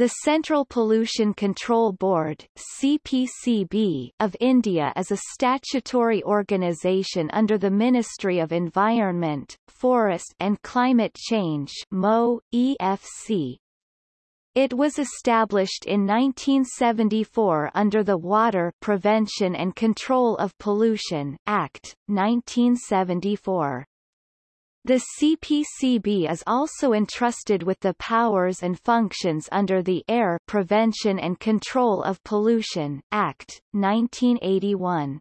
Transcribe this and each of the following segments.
The Central Pollution Control Board CPCB of India is a statutory organisation under the Ministry of Environment, Forest and Climate Change MO, EFC. It was established in 1974 under the Water Prevention and Control of Pollution Act, 1974. The CPCB is also entrusted with the powers and functions under the Air Prevention and Control of Pollution Act, 1981.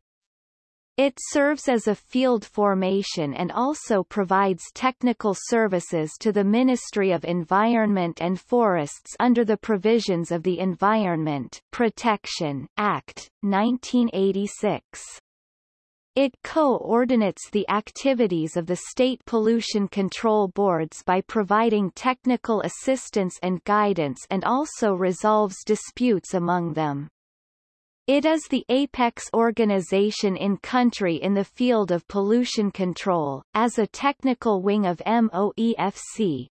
It serves as a field formation and also provides technical services to the Ministry of Environment and Forests under the provisions of the Environment Protection Act, 1986. It coordinates the activities of the state pollution control boards by providing technical assistance and guidance and also resolves disputes among them. It is the apex organization in country in the field of pollution control, as a technical wing of MOEFC,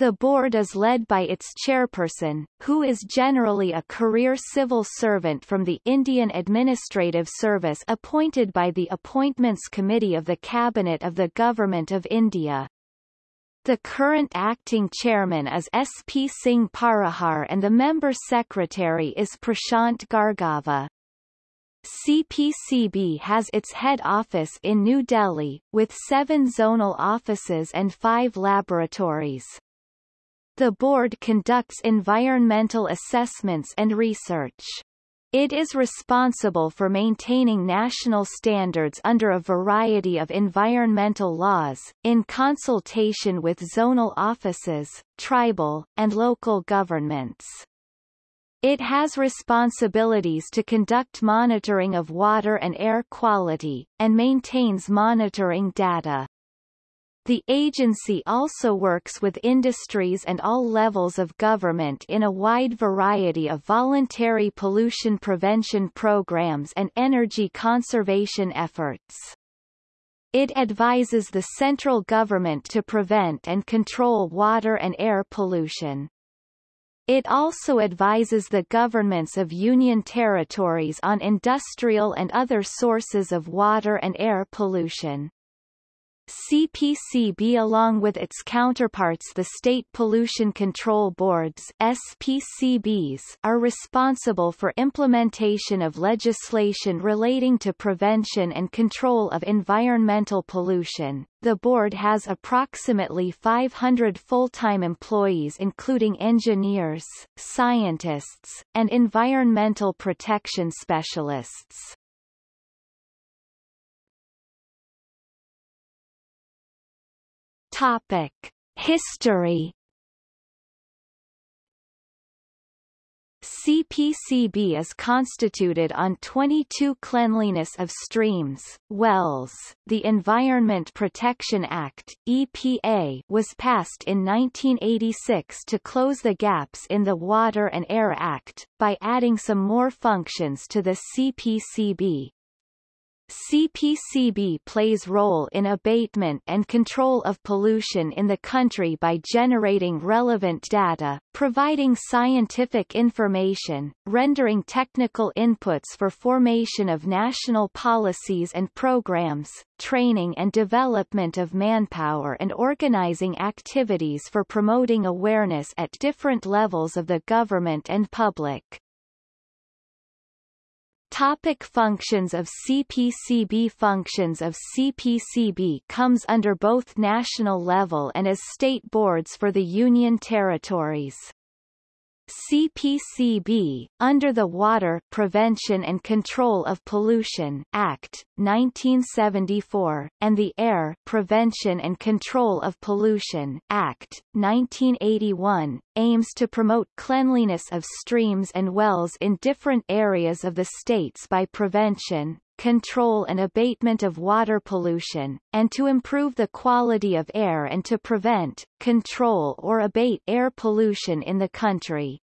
the board is led by its chairperson, who is generally a career civil servant from the Indian Administrative Service appointed by the Appointments Committee of the Cabinet of the Government of India. The current acting chairman is S. P. Singh Parihar and the member secretary is Prashant Gargava. CPCB has its head office in New Delhi, with seven zonal offices and five laboratories. The board conducts environmental assessments and research. It is responsible for maintaining national standards under a variety of environmental laws, in consultation with zonal offices, tribal, and local governments. It has responsibilities to conduct monitoring of water and air quality, and maintains monitoring data. The agency also works with industries and all levels of government in a wide variety of voluntary pollution prevention programs and energy conservation efforts. It advises the central government to prevent and control water and air pollution. It also advises the governments of union territories on industrial and other sources of water and air pollution. CPCB along with its counterparts the State Pollution Control Boards SPCBs are responsible for implementation of legislation relating to prevention and control of environmental pollution. The board has approximately 500 full-time employees including engineers, scientists, and environmental protection specialists. Topic: History. CPCB is constituted on 22 Cleanliness of Streams, Wells. The Environment Protection Act (EPA) was passed in 1986 to close the gaps in the Water and Air Act by adding some more functions to the CPCB. CPCB plays role in abatement and control of pollution in the country by generating relevant data, providing scientific information, rendering technical inputs for formation of national policies and programs, training and development of manpower and organizing activities for promoting awareness at different levels of the government and public. Topic functions of CPCB Functions of CPCB comes under both national level and as state boards for the Union territories. CPCB, under the Water Prevention and Control of Pollution Act, 1974, and the Air Prevention and Control of Pollution Act, 1981, aims to promote cleanliness of streams and wells in different areas of the states by prevention, control and abatement of water pollution, and to improve the quality of air and to prevent, control or abate air pollution in the country.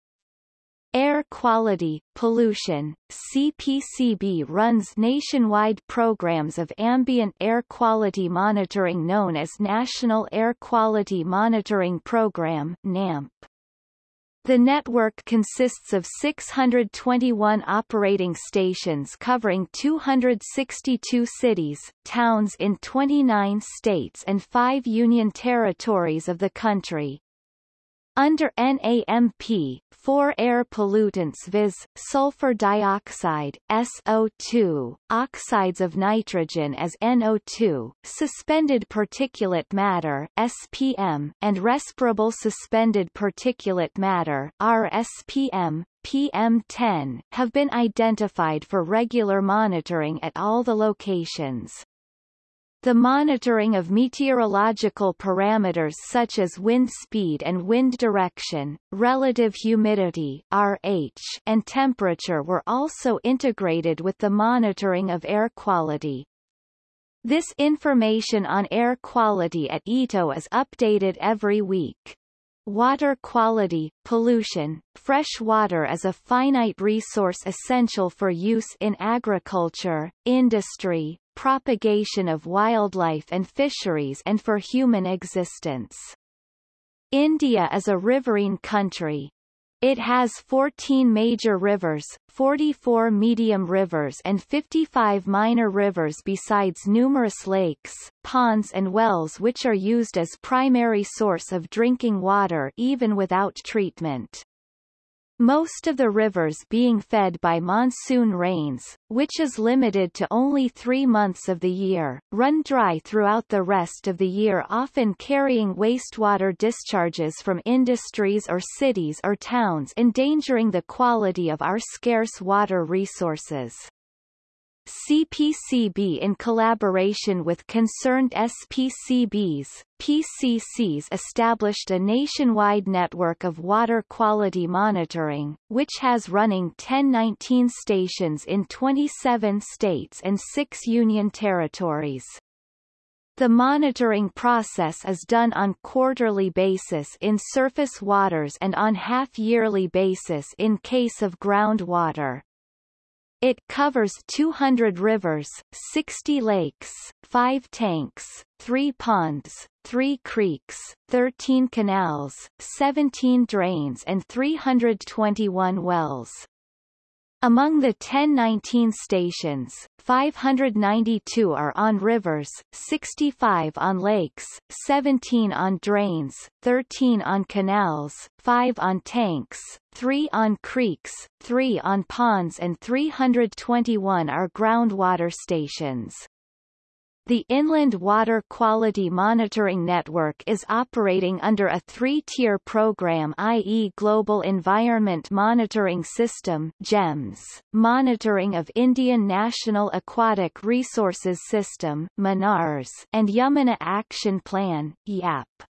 Air Quality, Pollution, CPCB runs nationwide programs of ambient air quality monitoring known as National Air Quality Monitoring Program NAMP. The network consists of 621 operating stations covering 262 cities, towns in 29 states and five union territories of the country. Under NAMP, four air pollutants viz., sulfur dioxide SO2, oxides of nitrogen as NO2, suspended particulate matter SPM, and respirable suspended particulate matter RSPM, PM10, have been identified for regular monitoring at all the locations. The monitoring of meteorological parameters such as wind speed and wind direction, relative humidity RH, and temperature were also integrated with the monitoring of air quality. This information on air quality at ITO is updated every week. Water quality, pollution, fresh water is a finite resource essential for use in agriculture, industry, propagation of wildlife and fisheries and for human existence. India is a riverine country. It has 14 major rivers, 44 medium rivers and 55 minor rivers besides numerous lakes, ponds and wells which are used as primary source of drinking water even without treatment. Most of the rivers being fed by monsoon rains, which is limited to only three months of the year, run dry throughout the rest of the year often carrying wastewater discharges from industries or cities or towns endangering the quality of our scarce water resources. CPCB in collaboration with concerned SPCBs, PCCs established a nationwide network of water quality monitoring, which has running 1019 stations in 27 states and 6 union territories. The monitoring process is done on quarterly basis in surface waters and on half-yearly basis in case of groundwater. It covers 200 rivers, 60 lakes, 5 tanks, 3 ponds, 3 creeks, 13 canals, 17 drains and 321 wells. Among the 1019 stations, 592 are on rivers, 65 on lakes, 17 on drains, 13 on canals, 5 on tanks, 3 on creeks, 3 on ponds and 321 are groundwater stations. The Inland Water Quality Monitoring Network is operating under a three-tier program i.e. Global Environment Monitoring System GEMS, monitoring of Indian National Aquatic Resources System MANARS, and Yamuna Action Plan YAP.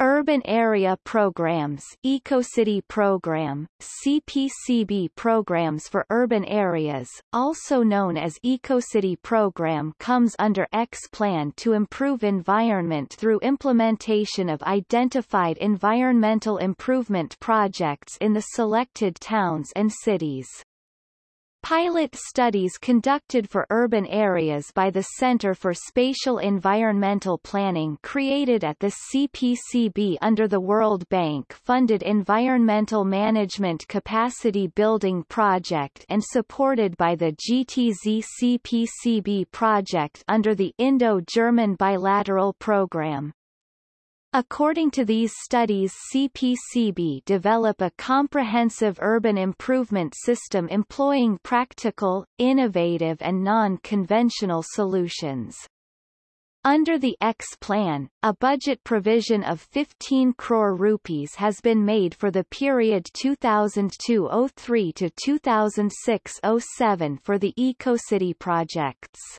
Urban Area Programs EcoCity Program, CPCB Programs for Urban Areas, also known as EcoCity Program comes under X-Plan to improve environment through implementation of identified environmental improvement projects in the selected towns and cities. Pilot studies conducted for urban areas by the Center for Spatial Environmental Planning created at the CPCB under the World Bank-funded Environmental Management Capacity Building Project and supported by the GTZ CPCB project under the Indo-German Bilateral Program. According to these studies CPCB develop a comprehensive urban improvement system employing practical, innovative and non-conventional solutions. Under the X plan, a budget provision of 15 crore rupees has been made for the period 2002-03 to 2006-07 for the EcoCity projects.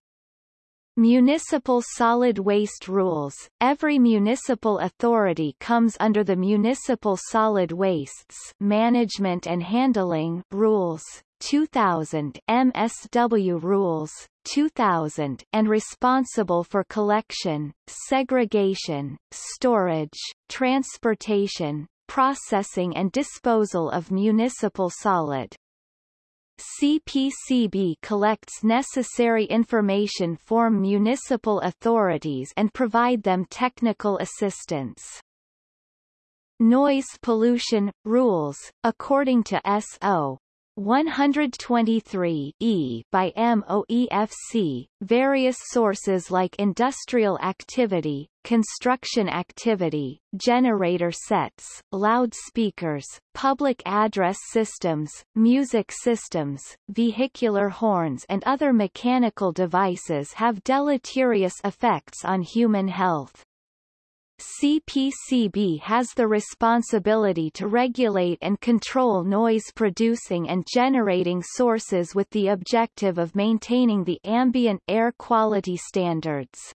Municipal Solid Waste Rules. Every municipal authority comes under the Municipal Solid Wastes Management and Handling Rules 2000 MSW Rules 2000 and responsible for collection, segregation, storage, transportation, processing and disposal of municipal solid CPCB collects necessary information from municipal authorities and provide them technical assistance. Noise pollution rules, according to SO 123 E by MOEFC, various sources like industrial activity, construction activity, generator sets, loudspeakers, public address systems, music systems, vehicular horns and other mechanical devices have deleterious effects on human health. CPCB has the responsibility to regulate and control noise-producing and generating sources with the objective of maintaining the ambient air quality standards.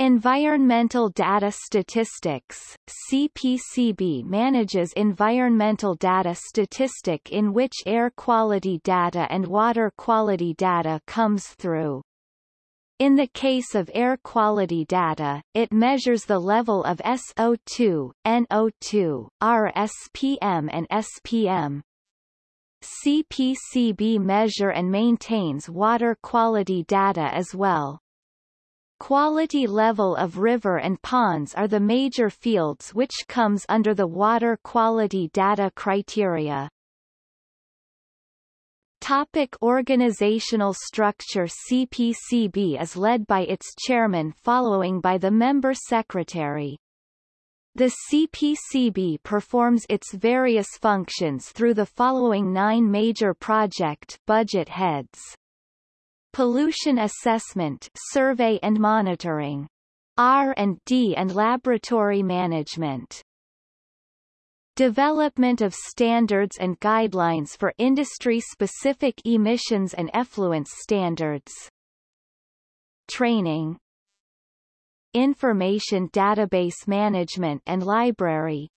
Environmental Data Statistics CPCB manages environmental data statistic in which air quality data and water quality data comes through. In the case of air quality data, it measures the level of SO2, NO2, RSPM and SPM. CPCB measure and maintains water quality data as well. Quality level of river and ponds are the major fields which comes under the water quality data criteria. Topic organizational structure CPCB is led by its chairman following by the member secretary. The CPCB performs its various functions through the following nine major project budget heads. Pollution assessment survey and monitoring. R&D and laboratory management. Development of standards and guidelines for industry-specific emissions and effluence standards. Training. Information database management and library.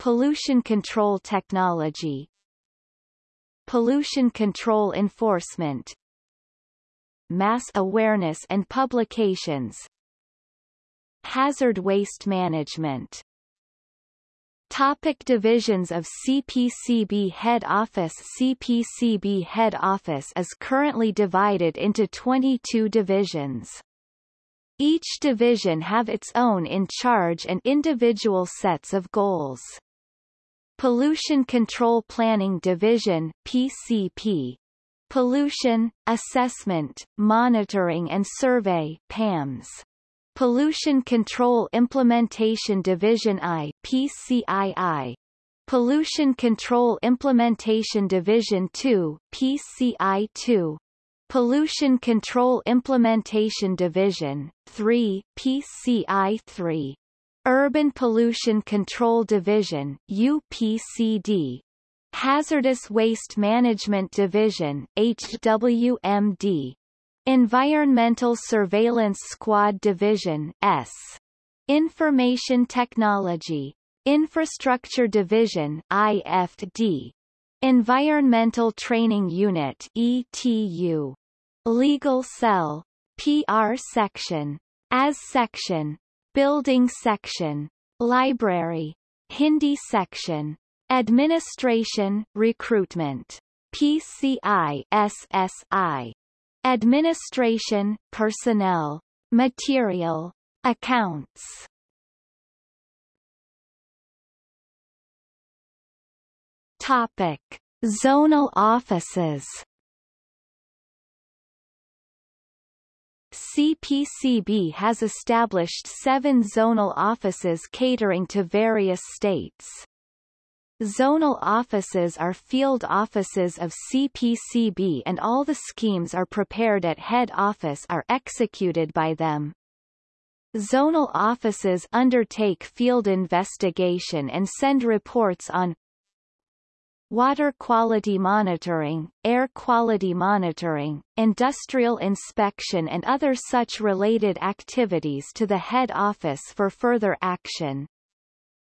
Pollution control technology. Pollution control enforcement. Mass awareness and publications. Hazard waste management Topic divisions of CPCB Head Office CPCB Head Office is currently divided into 22 divisions. Each division have its own in charge and individual sets of goals. Pollution Control Planning Division PCP Pollution, Assessment, Monitoring and Survey PAMS Pollution Control Implementation Division I PCII Pollution Control Implementation Division II PCI2 Pollution Control Implementation Division 3 PCI3 Urban Pollution Control Division UPCD Hazardous Waste Management Division HWMD Environmental Surveillance Squad Division S. Information Technology. Infrastructure Division IFD. Environmental Training Unit ETU. Legal Cell. PR Section. AS Section. Building Section. Library. Hindi Section. Administration, Recruitment. PCI SSI. Administration, personnel, material, accounts. Topic: Zonal offices. CPCB has established seven zonal offices catering to various states. Zonal offices are field offices of CPCB and all the schemes are prepared at head office are executed by them. Zonal offices undertake field investigation and send reports on water quality monitoring, air quality monitoring, industrial inspection and other such related activities to the head office for further action.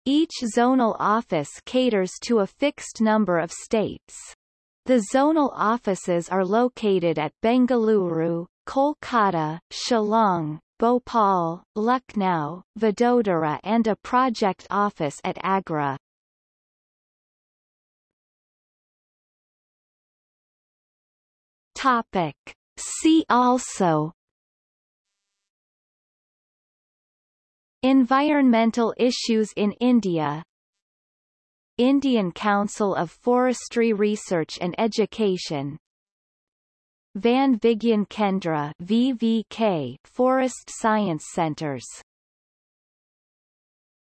Each zonal office caters to a fixed number of states. The zonal offices are located at Bengaluru, Kolkata, Shillong, Bhopal, Lucknow, Vadodara and a project office at Agra. Topic. See also Environmental issues in India. Indian Council of Forestry Research and Education. Van Vigyan Kendra VVK Forest Science Centers